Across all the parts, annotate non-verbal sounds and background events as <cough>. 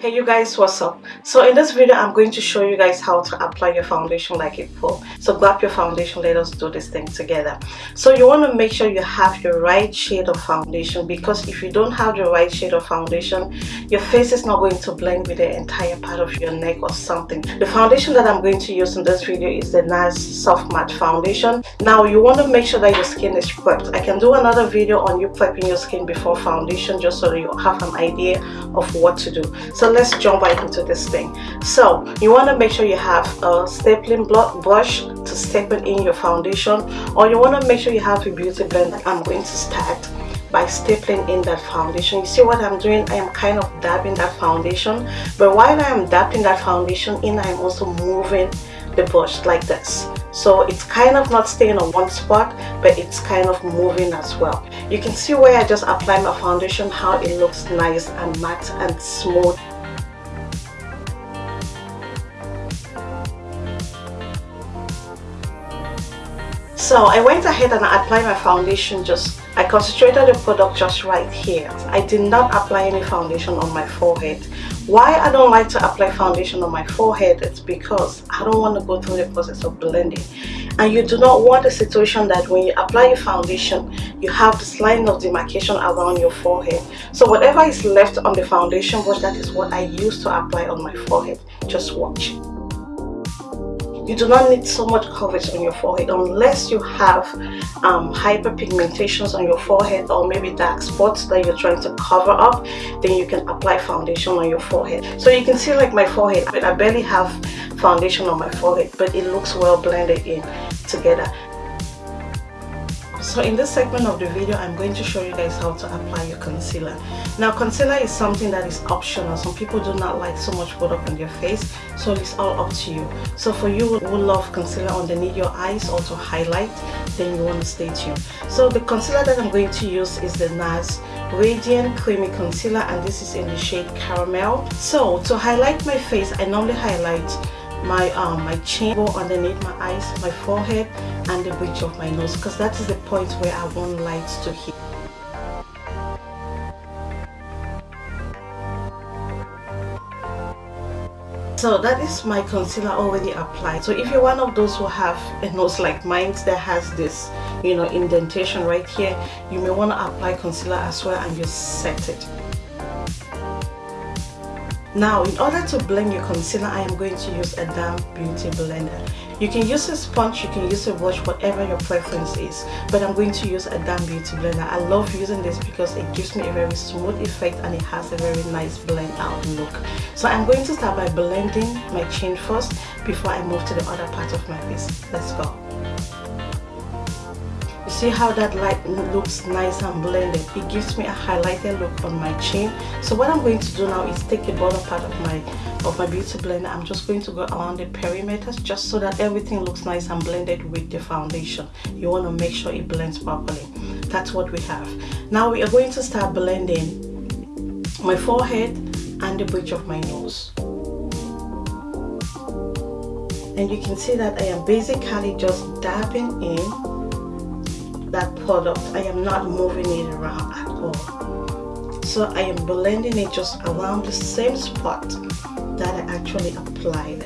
hey you guys what's up? So in this video i'm going to show you guys how to apply your foundation like a pro. So grab your foundation. Let us do this thing together. So you want to make sure you have your right shade of foundation because if you don't have the right shade of foundation your face is not going to blend with the entire part of your neck or something. The foundation that i'm going to use in this video is the NARS soft matte foundation. Now you want to make sure that your skin is prepped. I can do another video on you prepping your skin before foundation just so you have an idea of what to do. So let's jump right into this thing. So you want to make sure you have a stapling brush to staple in your foundation or you want to make sure you have a beauty blender. I'm going to start by stapling in that foundation. You see what i'm doing? I am kind of dabbing that foundation but while i am dabbing that foundation in i'm also moving the brush like this. So it's kind of not staying on one spot but it's kind of moving as well. You can see where i just applied my foundation how it looks nice and matte and smooth so I went ahead and applied my foundation just I concentrated the product just right here. I did not apply any foundation on my forehead. Why I don't like to apply foundation on my forehead it's because I don't want to go through the process of blending. And you do not want a situation that when you apply your foundation you have this line of demarcation around your forehead. So whatever is left on the foundation brush that is what I use to apply on my forehead. Just watch you do not need so much coverage on your forehead unless you have um, hyperpigmentations on your forehead or maybe dark spots that you're trying to cover up then you can apply foundation on your forehead. So you can see like my forehead I barely have foundation on my forehead but it looks well blended in together so in this segment of the video i'm going to show you guys how to apply your concealer. Now concealer is something that is optional. Some people do not like so much product on their face so it's all up to you. So for you who love concealer underneath your eyes or to highlight then you want to stay tuned. So the concealer that i'm going to use is the NARS radiant creamy concealer and this is in the shade caramel. So to highlight my face i normally highlight my um my chin go underneath my eyes my forehead and the bridge of my nose because that is the point where i want light to hit. So that is my concealer already applied. So if you're one of those who have a nose like mine that has this you know indentation right here you may want to apply concealer as well and just set it now, in order to blend your concealer, I am going to use a damp beauty blender. You can use a sponge, you can use a brush, whatever your preference is. But I'm going to use a damp beauty blender. I love using this because it gives me a very smooth effect and it has a very nice blend out look. So I'm going to start by blending my chin first before I move to the other part of my face. Let's go see how that light looks nice and blended. It gives me a highlighted look on my chin. So what i'm going to do now is take the bottom part of my of my beauty blender. I'm just going to go around the perimeters just so that everything looks nice and blended with the foundation. You want to make sure it blends properly. That's what we have. Now we are going to start blending my forehead and the bridge of my nose. And you can see that I am basically just dabbing in that product. I am not moving it around at all. So I am blending it just around the same spot that I actually applied.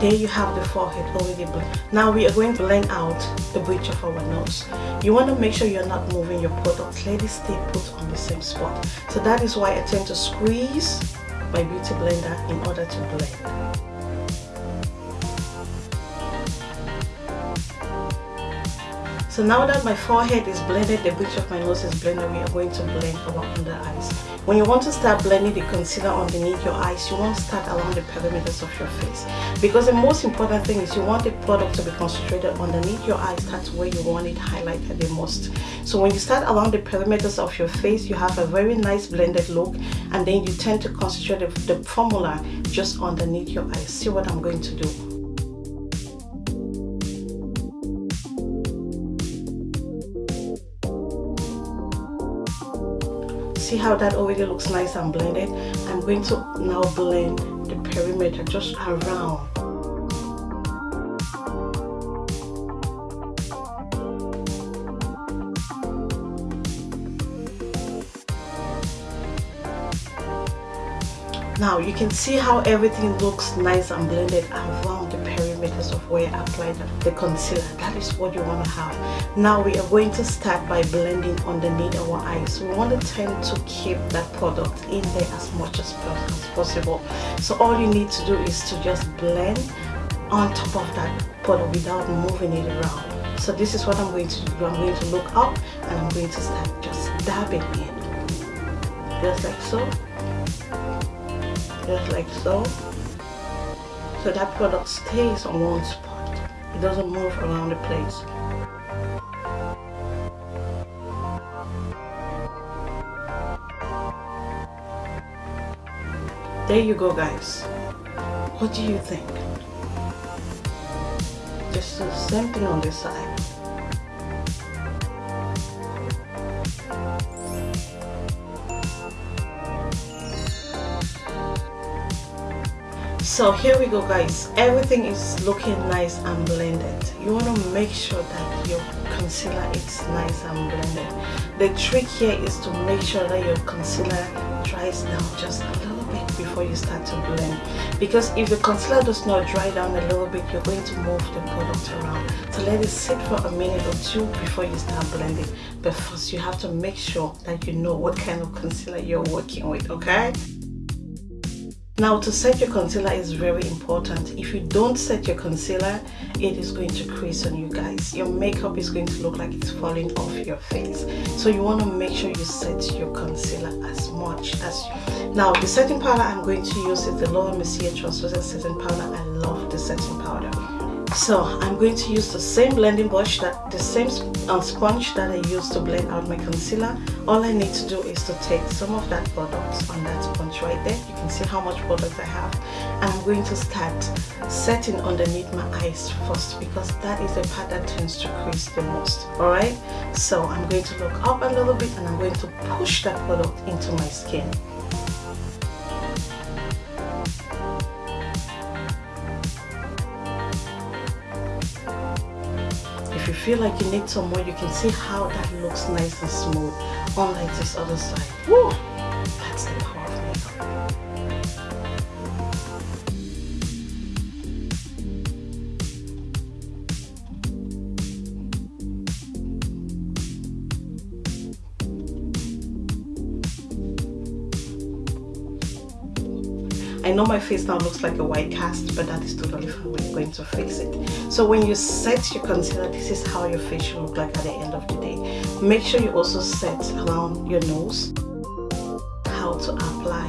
There you have the forehead already blended now we are going to blend out the bridge of our nose. You want to make sure you're not moving your product. Let it stay put on the same spot. So that is why I tend to squeeze my beauty blender in order to blend So now that my forehead is blended, the bridge of my nose is blended, we are going to blend our under eyes. When you want to start blending the concealer underneath your eyes, you want to start along the perimeters of your face. Because the most important thing is you want the product to be concentrated underneath your eyes. That's where you want it highlighted the most. So when you start along the perimeters of your face, you have a very nice blended look. And then you tend to concentrate the, the formula just underneath your eyes. See what I'm going to do. See how that already looks nice and blended? I'm going to now blend the perimeter just around. Now you can see how everything looks nice and blended around the of where I applied the concealer. That is what you want to have. Now we are going to start by blending underneath our eyes. We want to tend to keep that product in there as much as possible. So all you need to do is to just blend on top of that product without moving it around. So this is what I'm going to do. I'm going to look up and I'm going to start just dabbing in just like so. Just like so so that product stays on one spot. It doesn't move around the place. There you go guys. What do you think? Just the same thing on this side so here we go guys. Everything is looking nice and blended. You want to make sure that your concealer is nice and blended. The trick here is to make sure that your concealer dries down just a little bit before you start to blend. Because if the concealer does not dry down a little bit you're going to move the product around. So let it sit for a minute or two before you start blending. But first you have to make sure that you know what kind of concealer you're working with okay now to set your concealer is very important. If you don't set your concealer, it is going to crease on you guys. Your makeup is going to look like it's falling off your face. So you want to make sure you set your concealer as much as you... Now the setting powder I'm going to use is the Laura Mercier Translucent Setting Powder. I love the setting powder so I'm going to use the same blending brush that the same uh, sponge that I used to blend out my concealer. All I need to do is to take some of that product on that sponge right there. You can see how much product I have. And I'm going to start setting underneath my eyes first because that is the part that tends to crease the most. Alright? So I'm going to look up a little bit and I'm going to push that product into my skin feel like you need some more you can see how that looks nice and smooth unlike this other side Woo! I know my face now looks like a white cast, but that is totally fine. We're going to fix it. So when you set your concealer, this is how your face should look like at the end of the day. Make sure you also set around your nose how to apply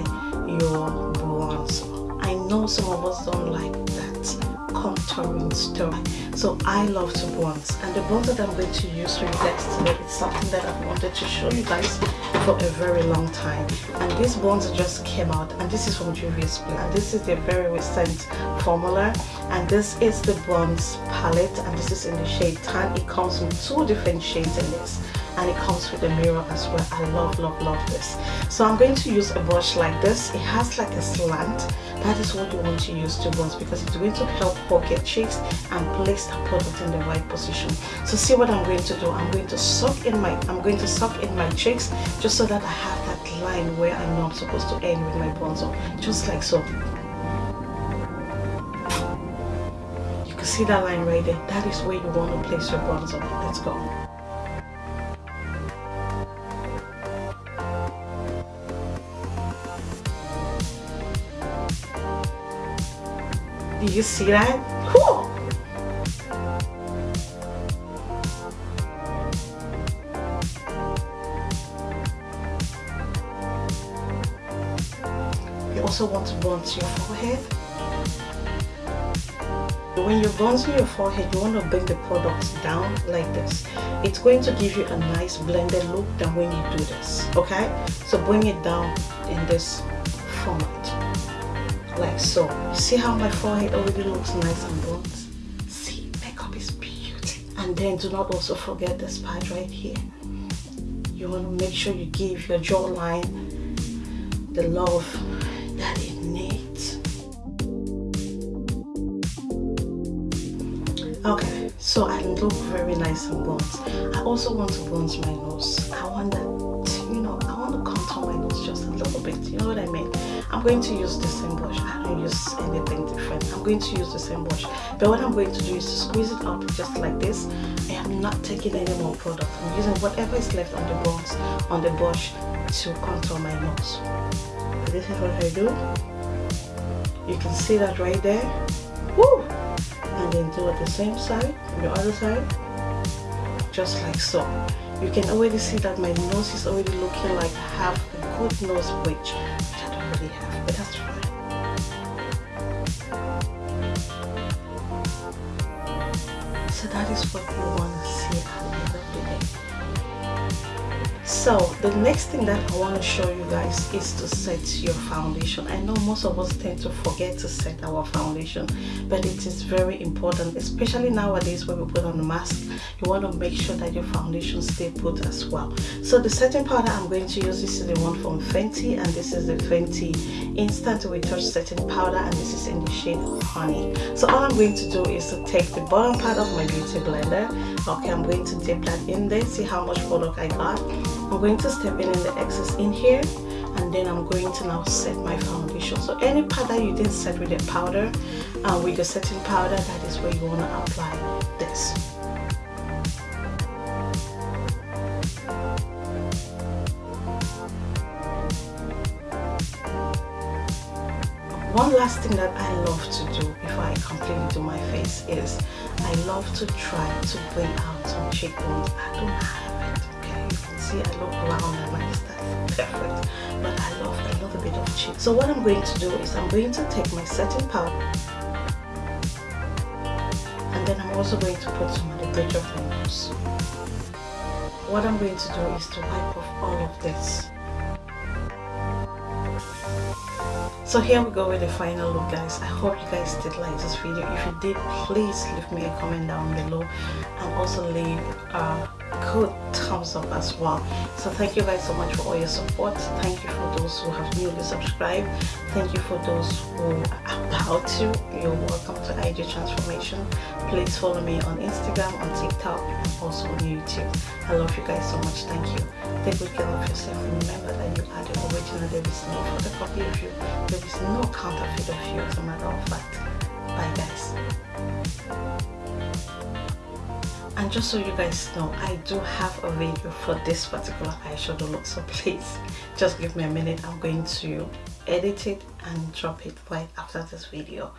your bronzer. I know some of us don't like that contouring stuff. So I love to bronze. And the bronzer that I'm going to use for you guys today is something that I've wanted to show you guys for a very long time. And this bronzer just came out and this is from Juvia's Place and this is the very recent formula. And this is the bronze palette and this is in the shade tan. It comes with two different shades in this and it comes with a mirror as well. I love love love this. So i'm going to use a brush like this. It has like a slant. That is what you want to use to bronze because it's going to help pocket cheeks and place the product in the right position. So see what i'm going to do. I'm going to suck in my i'm going to suck in my cheeks just so that i have that line where i know i'm supposed to end with my bronzer. Just like so. You can see that line right there. That is where you want to place your bronzer. Let's go Do you see that? Cool. You also want to bronze your forehead. When you're bronzing your forehead, you want to bring the products down like this. It's going to give you a nice blended look than when you do this, okay? So bring it down in this format like so see how my forehead already looks nice and bronze see makeup is beauty and then do not also forget this part right here. You want to make sure you give your jawline the love that it needs. Okay so I look very nice and bronze I also want to bronze my nose. I want that you know I want to contour my nose just a little bit. You know what I mean I'm going to use the same brush. I don't use anything different. I'm going to use the same brush. But what I'm going to do is to squeeze it out just like this. I am not taking any more product. I'm using whatever is left on the on the brush to contour my nose. This is what I do. You can see that right there. Woo! and then do it the same side the other side. Just like so. You can already see that my nose is already looking like half a good nose bridge have but that's fine. So that is what you want to see at the end of the day so the next thing that I want to show you guys is to set your foundation. I know most of us tend to forget to set our foundation but it is very important especially nowadays when we put on a mask you want to make sure that your foundation stay put as well. So the setting powder I'm going to use this is the one from Fenty and this is the Fenty instant retouch setting powder and this is in the shade honey. So all I'm going to do is to take the bottom part of my beauty blender okay I'm going to dip that in there see how much product I got. I'm going to step in in the excess in here and then I'm going to now set my foundation. So any part that you didn't set with the powder uh, with the setting powder that is where you want to apply this. One last thing that I love to do before I completely do my face is I love to try to bring out some cheekbones I don't have it, okay? You can see I look round and nice that's perfect but I love a little bit of cheek so what I'm going to do is I'm going to take my setting powder and then I'm also going to put some on the bridge of my nose what I'm going to do is to wipe off all of this so here we go with the final look guys. I hope you guys did like this video. If you did please leave me a comment down below. And also leave a good thumbs up as well. So thank you guys so much for all your support. Thank you for those who have newly subscribed. Thank you for those who are about to. You're welcome to ig transformation. Please follow me on instagram on tiktok and also on youtube. I love you guys so much. Thank you. Take good care of yourself. And remember that you are the original. There is no photocopy of you. There is no counterfeit of you as a matter of fact bye guys and just so you guys know i do have a video for this particular eyeshadow look so please <laughs> just give me a minute. I'm going to edit it and drop it right after this video